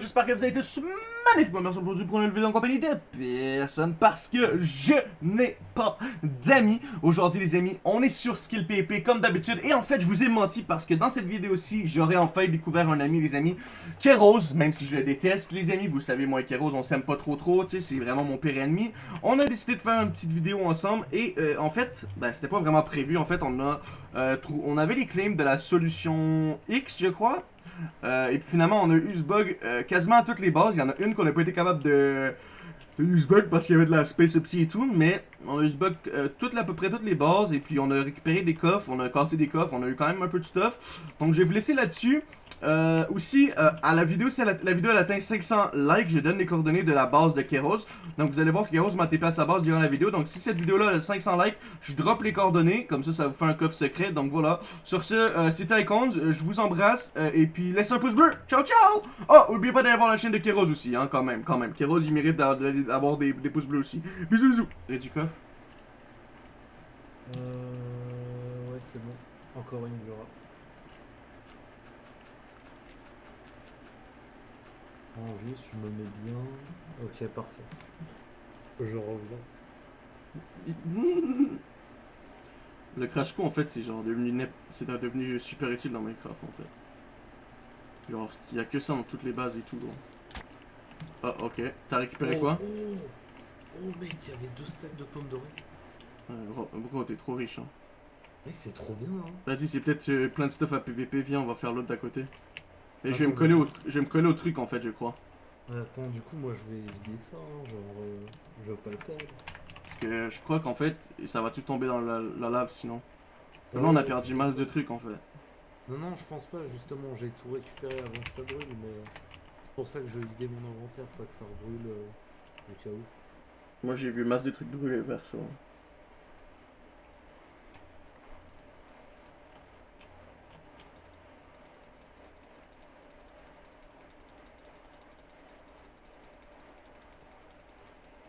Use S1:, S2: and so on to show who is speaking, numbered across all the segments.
S1: j'espère que vous avez tous magnifiquement merci aujourd'hui pour une vidéo en compagnie de personne parce que je n'ai pas d'amis. Aujourd'hui les amis, on est sur Skill PvP comme d'habitude et en fait je vous ai menti parce que dans cette vidéo-ci, j'aurais enfin découvert un ami les amis, Keros, même si je le déteste les amis, vous savez moi et Keros on s'aime pas trop trop, tu sais c'est vraiment mon pire ennemi. On a décidé de faire une petite vidéo ensemble et euh, en fait, ben c'était pas vraiment prévu, en fait on a, euh, on avait les claims de la solution X je crois euh, et puis finalement, on a eu ce bug euh, quasiment à toutes les bases. Il y en a une qu'on n'a pas été capable de, de bug parce qu'il y avait de la space upsy et tout. Mais on a eu ce bug euh, à peu près toutes les bases. Et puis on a récupéré des coffres, on a cassé des coffres, on a eu quand même un peu de stuff. Donc je vais vous laisser là-dessus. Euh, aussi, euh, à la vidéo, si la, vidéo elle atteint 500 likes, je donne les coordonnées de la base de Keros. Donc vous allez voir que Keros m'a TP à sa base durant la vidéo. Donc si cette vidéo-là a 500 likes, je drop les coordonnées. Comme ça, ça vous fait un coffre secret. Donc voilà. Sur ce, euh, c'était Icons. je vous embrasse. Euh, et puis laissez un pouce bleu. Ciao, ciao! Oh, n'oubliez pas d'aller voir la chaîne de Keros aussi, hein, quand même, quand même. Keros, il mérite d'avoir des, pouces bleus aussi. Bisous, bisous. Et coffre?
S2: Euh... Ouais, c'est bon. Encore une Vura. Je me mets bien. Ok, parfait. Je reviens.
S1: Le crash co en fait c'est genre devenu c'est devenu super utile dans Minecraft en fait. Genre il y a que ça dans toutes les bases et tout. Ah ok, t'as récupéré
S2: oh,
S1: quoi?
S2: Oh, oh mec, il y avait deux stacks de pommes dorées.
S1: Euh, gros, gros t'es trop riche hein.
S2: Mec c'est trop bien hein.
S1: Vas-y c'est peut-être euh, plein de stuff à PVP, viens on va faire l'autre d'à côté. Et je vais, me coller au, je vais me coller au truc en fait, je crois.
S2: Attends, du coup, moi je vais vider ça, hein, genre, euh, je vais pas le perdre.
S1: Parce que je crois qu'en fait, ça va tout tomber dans la, la lave sinon. Ouais, Là, on a perdu masse de trucs en fait.
S2: Non, non, je pense pas, justement, j'ai tout récupéré avant que ça brûle, mais c'est pour ça que je vais vider mon inventaire, pas que ça rebrûle euh, au cas où.
S1: Moi j'ai vu masse de trucs brûler perso.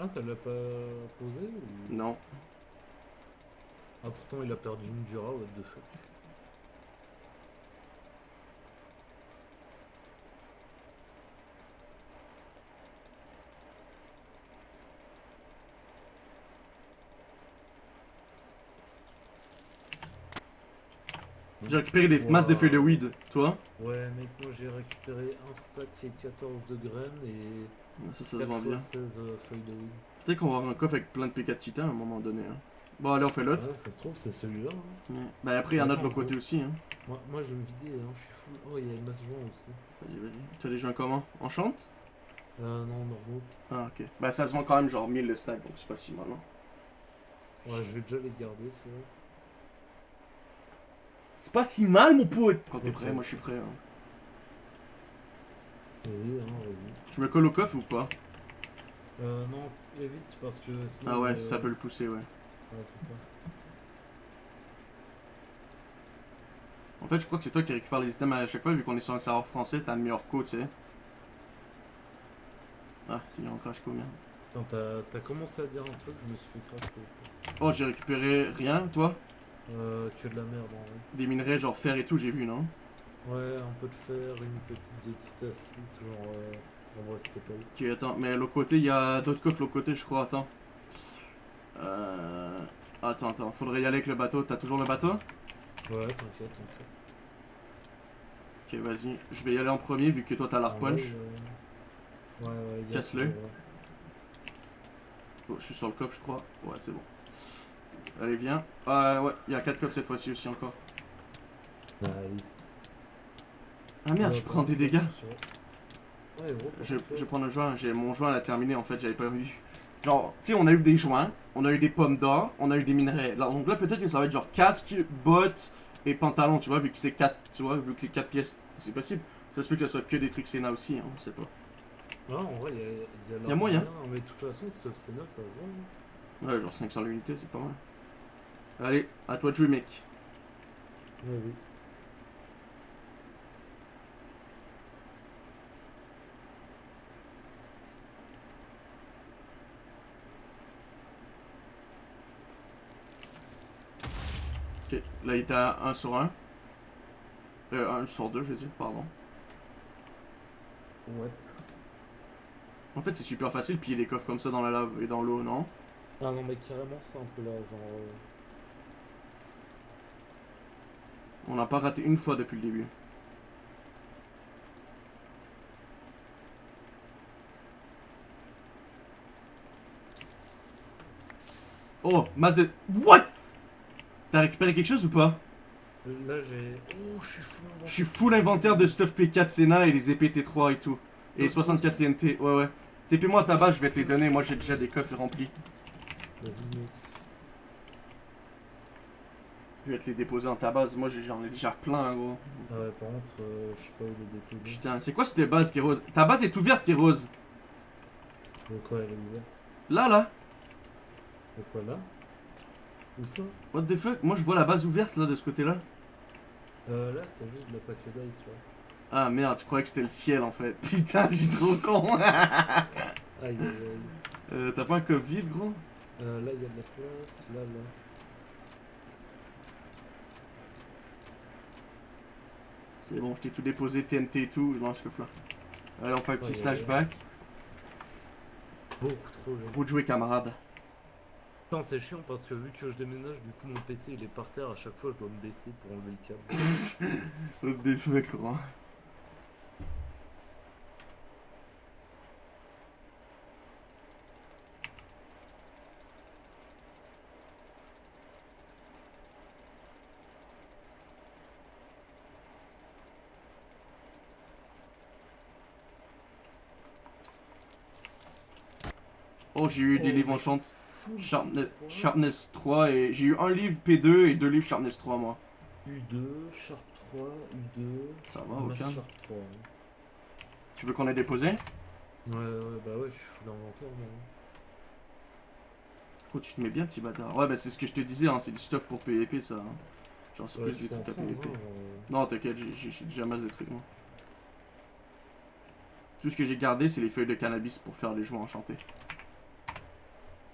S2: Ah, ça l'a pas posé ou...
S1: Non.
S2: Ah, pourtant il a perdu une dura, what the fuck.
S1: J'ai récupéré des wow. masses de feuilles de weed, toi
S2: Ouais, mec, moi j'ai récupéré un stack qui est 14 de graines et.
S1: Ça, ça se vend bien.
S2: 16 euh.
S1: Peut-être qu'on va avoir un coffre avec plein de PK de titan à un moment donné. Hein. Bon, allez, on fait l'autre.
S2: Ouais, ça se trouve, c'est celui-là. Hein.
S1: Ouais. Bah, après, il y en a de l'autre côté aussi. Hein.
S2: Moi, moi, je vais me vider, hein. je suis fou. Oh, il y a une masse joint aussi.
S1: Vas-y, vas-y. Tu as les joints comment? Enchante?
S2: Euh, non, normaux.
S1: Ah, ok. Bah, ça se vend quand même genre 1000 le stack, donc c'est pas si mal, hein.
S2: Ouais, je vais déjà les garder, tu vois.
S1: C'est pas si mal, mon pote Quand t'es prêt, moi je suis prêt. Hein.
S2: Vas-y, hein, vas-y.
S1: Je me colle au coffre ou pas?
S2: Euh, non, évite parce que sinon,
S1: Ah ouais,
S2: euh...
S1: ça peut le pousser, ouais.
S2: Ouais, c'est ça.
S1: En fait, je crois que c'est toi qui récupère les items à chaque fois, vu qu'on est sur un serveur français, t'as un meilleur co, tu sais. Ah, il est en crash co, merde.
S2: Attends, t'as commencé à dire un truc, je me suis fait crash co.
S1: Oh, j'ai récupéré rien, toi?
S2: Euh, que de la merde en vrai.
S1: Des minerais genre fer et tout, j'ai vu, non?
S2: Ouais, un peu de fer, une petite de titacite, genre... Euh... Vrai, c'était pas.
S1: Ok, attends, mais l'autre côté, il y a d'autres coffres l'autre côté, je crois, attends. Euh... Attends, attends, faudrait y aller avec le bateau. T'as toujours le bateau?
S2: Ouais, t'inquiète, t'inquiète.
S1: Ok, vas-y. Je vais y aller en premier, vu que toi t'as l'arc punch.
S2: Ouais, ouais, ouais
S1: Casse-le. Oh, je suis sur le coffre, je crois. Ouais, c'est bon. Allez, viens. Ah ouais, il y a 4 coffres cette fois-ci aussi encore.
S2: Nice.
S1: Ah merde, je prends des dégâts. Je, je vais prendre un joint, j'ai mon joint à terminer en fait, j'avais pas vu. Genre, tu sais, on a eu des joints, on a eu des pommes d'or, on a eu des minerais. Là, donc là, peut-être que ça va être genre casque, bottes et pantalon, tu vois, vu que c'est 4, tu vois, vu que les 4 pièces, c'est possible. Ça se peut que ça soit que des trucs Sénat aussi, hein, on sait pas.
S2: Ouais, en vrai, il y a, y
S1: a, y a moyen.
S2: Mais de toute façon, Sénat, ça se vend.
S1: Ouais, genre 500 l'unité, c'est pas mal. Allez, à toi de jouer, mec.
S2: Vas-y.
S1: Ok, là il était à 1 sur 1. Euh, 1 sur 2, je veux dire, pardon.
S2: Ouais.
S1: En fait, c'est super facile de piller des coffres comme ça dans la lave et dans l'eau, non?
S2: Ah non, mais carrément, c'est un peu là, genre. euh,
S1: On n'a pas raté une fois depuis le début. Oh, Mazet. What? T'as récupéré quelque chose ou pas?
S2: Là, j'ai. Oh, je suis fou.
S1: Je suis full inventaire de stuff P4 Senna et les épées T3 et tout. Et
S2: Donc,
S1: 64 TNT, ouais ouais. TP-moi à ta base, je vais te les donner. Moi j'ai déjà des coffres remplis.
S2: Vas-y, mec.
S1: Je vais te les déposer dans ta base. Moi j'ai- j'en ai déjà plein, gros.
S2: Ah ouais, par contre, euh, je sais pas où les déposer.
S1: Putain, c'est quoi cette base qui est rose? Ta base est ouverte qui est rose.
S2: De quoi elle est ouverte?
S1: Là, là.
S2: De quoi là? Où ça?
S1: What the fuck? Moi je vois la base ouverte là de ce côté-là.
S2: Euh, là, c'est juste de la pack d'ice, là.
S1: Ah merde, je croyais que c'était le ciel en fait. Putain, j'ai trop con.
S2: Aïe, aïe, aïe.
S1: euh, T'as pas un coffre vide, gros?
S2: Euh, là, il y a de la place. Là, là.
S1: C'est bon, je t'ai tout déposé, TNT et tout, dans ce coffre-là. Allez, on fait un petit
S2: Ouais,
S1: slash
S2: ouais.
S1: back.
S2: Beaucoup trop,
S1: de jouer, camarade.
S2: Putain, c'est chiant parce que vu que je déménage, du coup, mon PC il est par terre. À chaque fois, je dois me baisser pour enlever le câble.
S1: Fuck, gros. Oh, j'ai eu des
S2: Oh,
S1: livres enchantés. Sharpness,
S2: quoi
S1: Sharpness 3 et j'ai eu un livre P2 et deux livres Sharpness 3 moi.
S2: U2, Sharp 3, U2.
S1: Ça va, aucun.
S2: Sharp 3. hein.
S1: Tu veux qu'on ait déposé?
S2: Ouais, ouais, bah ouais, je suis full inventaire, moi.
S1: Oh, tu te mets bien, petit bâtard? Ouais, bah c'est ce que je te disais, hein, c'est du stuff pour PvP ça. hein. Genre, c'est
S2: Ouais,
S1: plus
S2: en
S1: trucs à PvP.
S2: genre,
S1: Non, t'inquiète, j'ai déjà masse de trucs moi. Tout ce que j'ai gardé, c'est les feuilles de cannabis pour faire les joints enchantés.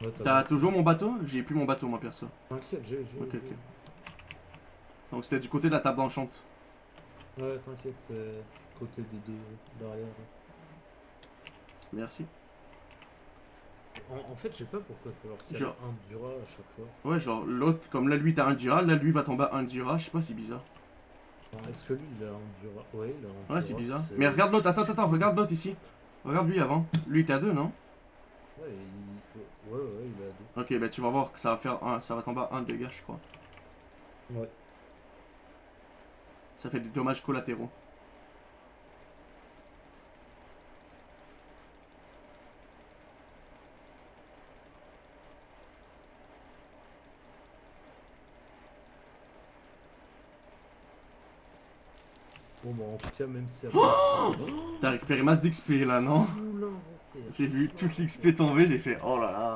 S2: Ouais,
S1: T'as toujours mon bateau? J'ai plus mon bateau, moi perso.
S2: T'inquiète, j'ai. j'ai-
S1: Ok, ok. Donc c'était du côté de la table enchante.
S2: Ouais, t'inquiète, c'est côté des deux derrière. là.
S1: Merci.
S2: En, en fait, je sais pas pourquoi c'est alors qu'il y a
S1: Genre-
S2: un Dura à chaque fois.
S1: Ouais, genre l'autre, comme là lui t'as un Dura, là lui va tomber à un Dura, je sais pas, c'est bizarre.
S2: Est-ce que lui il a un Dura? Ouais, il a un
S1: Ouais, c'est
S2: Dura,
S1: bizarre. Mais regarde l'autre, attends, attends, attends, regarde l'autre ici. Regarde lui avant. Lui t'es à deux, non?
S2: Ouais, il... ouais, ouais, il.
S1: Ok, bah tu vas voir que ça va faire un, ça va tomber à un dégât, je crois.
S2: Ouais.
S1: Ça fait des dommages collatéraux.
S2: Bon, bah, en tout cas, même si.
S1: T'as récupéré masse d'XP là, non. J'ai vu toute l'XP tomber, j'ai fait oh là là.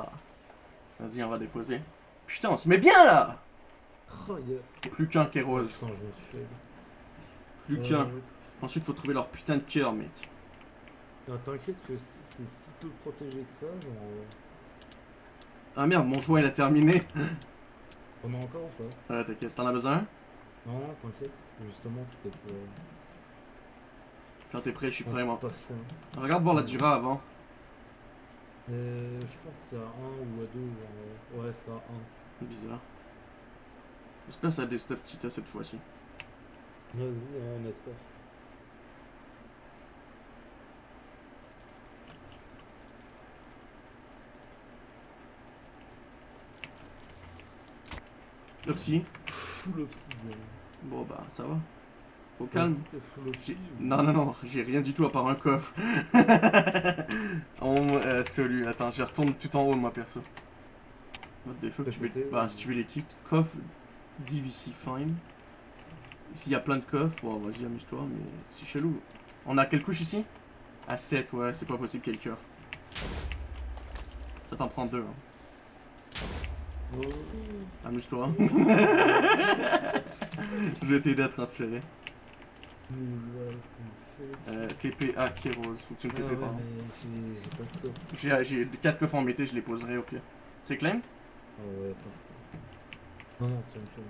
S1: Vas-y, on va déposer. Putain, on se met bien là
S2: Oh,
S1: Plus qu'un qui est rose.
S2: Putain, je me suis fait.
S1: Plus
S2: Euh,
S1: qu'un. Ensuite, faut trouver leur putain de cœur, mec.
S2: non, T'inquiète que c'est si peu protégé que ça, genre. euh,
S1: Ah merde, mon joint il a terminé.
S2: On a encore ou pas?
S1: Ouais, t'inquiète, t'en as besoin?
S2: Non, non, t'inquiète. Justement, c'était pour. euh,
S1: Quand t'es prêt, je suis prêt, moi. Regarde voir la Dura avant.
S2: Euh, je pense que c'est à 1 ou à 2. Genre... Ouais, c'est à 1.
S1: Bizarre. J'espère que ça a des stuff Tita cette fois-ci.
S2: Vas-y, hein, on espère.
S1: Opsi.
S2: Full obsidian.
S1: Bon bah, ça va. Au calme.
S2: Ouais, c'était full
S1: J'ai-
S2: obsidian.
S1: Non, non, non, j'ai rien du tout à part un coffre. en euh, celui, attends, je retourne tout en haut, moi perso. What the fuck, tu veux... Bah,
S2: ou-
S1: si tu veux les kits, coffre, DVC, fine. S'il y a plein de coffres, bon, vas-y, amuse-toi, mais c'est chelou. On a quelle couche ici? À 7, ouais, c'est pas possible quel cœur. Ça t'en prend deux, hein.
S2: Oh.
S1: amuse-toi. je vais t'aider à transférer.
S2: Nul, ouais, tu me fais-
S1: Euh, TPA rose, faut que tu me
S2: Ah
S1: TP
S2: ouais,
S1: par là.
S2: mais j'ai j'ai pas de corps.
S1: J'ai j'ai 4 coffres en mété, je les poserai au pire. C'est claim
S2: Ah ouais. Non, non, c'est tour.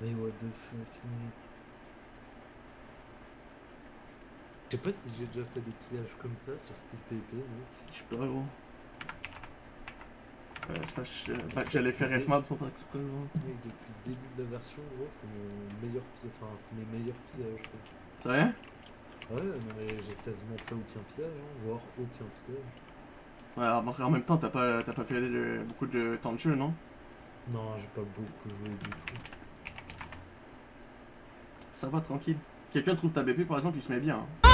S2: Mais what the fuck, mec. Je sais pas si j'ai déjà fait des pillages comme ça sur Skill PvP, mec.
S1: Je sais pas, gros. Euh, bah, j'allais faire Fmob sans faire exprès.
S2: Mec, depuis le début de la version, gros, c'est mon meilleur pillage. Enfin, c'est mes meilleurs pillages.
S1: C'est vrai?
S2: Ouais, mais j'ai quasiment fait aucun pillage, hein, voire aucun pillage.
S1: Ouais, alors, en même temps, t'as pas, t'as pas fait beaucoup de temps de jeu, non?
S2: Non, j'ai pas beaucoup joué du tout.
S1: Ça va, tranquille. Quelqu'un trouve ta BP, par exemple, il se met bien. hein.